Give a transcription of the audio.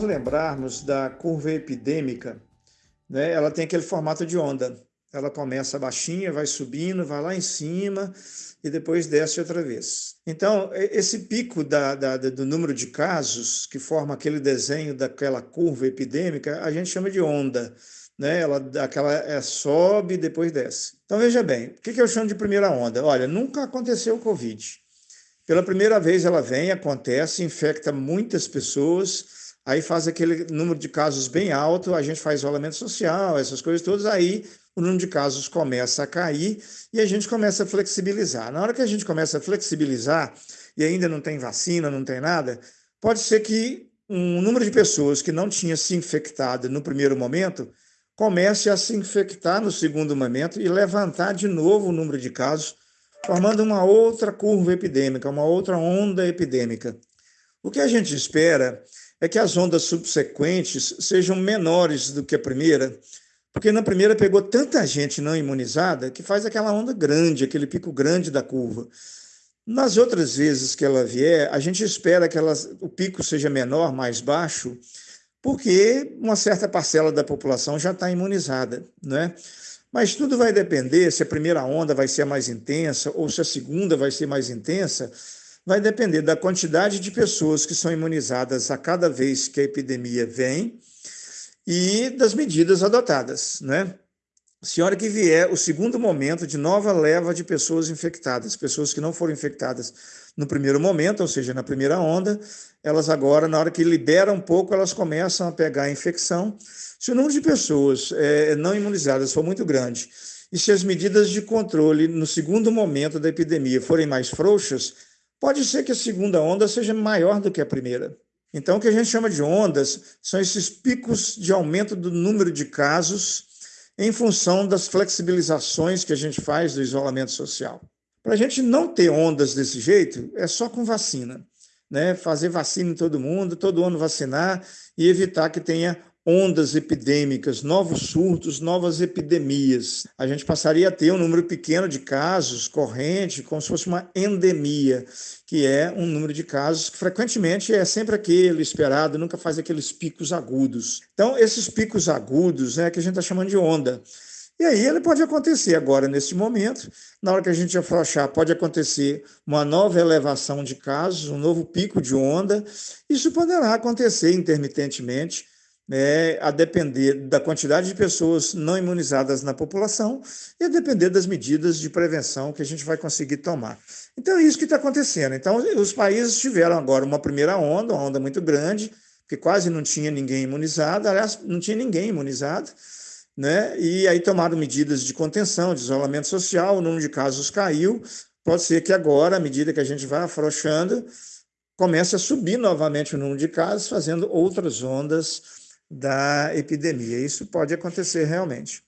lembrarmos da curva epidêmica, né, ela tem aquele formato de onda. Ela começa baixinha, vai subindo, vai lá em cima e depois desce outra vez. Então, esse pico da, da, do número de casos, que forma aquele desenho daquela curva epidêmica, a gente chama de onda. Né? Ela aquela, é, sobe e depois desce. Então, veja bem, o que, que eu chamo de primeira onda? Olha, nunca aconteceu o Covid. Pela primeira vez ela vem, acontece, infecta muitas pessoas, aí faz aquele número de casos bem alto, a gente faz isolamento social, essas coisas todas, aí o número de casos começa a cair e a gente começa a flexibilizar. Na hora que a gente começa a flexibilizar, e ainda não tem vacina, não tem nada, pode ser que um número de pessoas que não tinha se infectado no primeiro momento comece a se infectar no segundo momento e levantar de novo o número de casos, formando uma outra curva epidêmica, uma outra onda epidêmica. O que a gente espera é que as ondas subsequentes sejam menores do que a primeira, porque na primeira pegou tanta gente não imunizada que faz aquela onda grande, aquele pico grande da curva. Nas outras vezes que ela vier, a gente espera que o pico seja menor, mais baixo, porque uma certa parcela da população já está imunizada, né? Mas tudo vai depender se a primeira onda vai ser mais intensa ou se a segunda vai ser mais intensa, vai depender da quantidade de pessoas que são imunizadas a cada vez que a epidemia vem e das medidas adotadas, né? Se hora que vier o segundo momento de nova leva de pessoas infectadas, pessoas que não foram infectadas no primeiro momento, ou seja, na primeira onda, elas agora, na hora que liberam um pouco, elas começam a pegar a infecção. Se o número de pessoas é, não imunizadas for muito grande e se as medidas de controle no segundo momento da epidemia forem mais frouxas, pode ser que a segunda onda seja maior do que a primeira. Então, o que a gente chama de ondas são esses picos de aumento do número de casos em função das flexibilizações que a gente faz do isolamento social. Para a gente não ter ondas desse jeito, é só com vacina. Né? Fazer vacina em todo mundo, todo ano vacinar e evitar que tenha ondas epidêmicas, novos surtos, novas epidemias. A gente passaria a ter um número pequeno de casos corrente, como se fosse uma endemia, que é um número de casos que frequentemente é sempre aquele esperado, nunca faz aqueles picos agudos. Então, esses picos agudos é que a gente está chamando de onda. E aí ele pode acontecer agora, nesse momento, na hora que a gente afrouxar, pode acontecer uma nova elevação de casos, um novo pico de onda. Isso poderá acontecer intermitentemente, é, a depender da quantidade de pessoas não imunizadas na população e a depender das medidas de prevenção que a gente vai conseguir tomar. Então, é isso que está acontecendo. Então, os países tiveram agora uma primeira onda, uma onda muito grande, que quase não tinha ninguém imunizado, aliás, não tinha ninguém imunizado, né? e aí tomaram medidas de contenção, de isolamento social, o número de casos caiu, pode ser que agora, à medida que a gente vai afrouxando, comece a subir novamente o número de casos, fazendo outras ondas da epidemia. Isso pode acontecer realmente.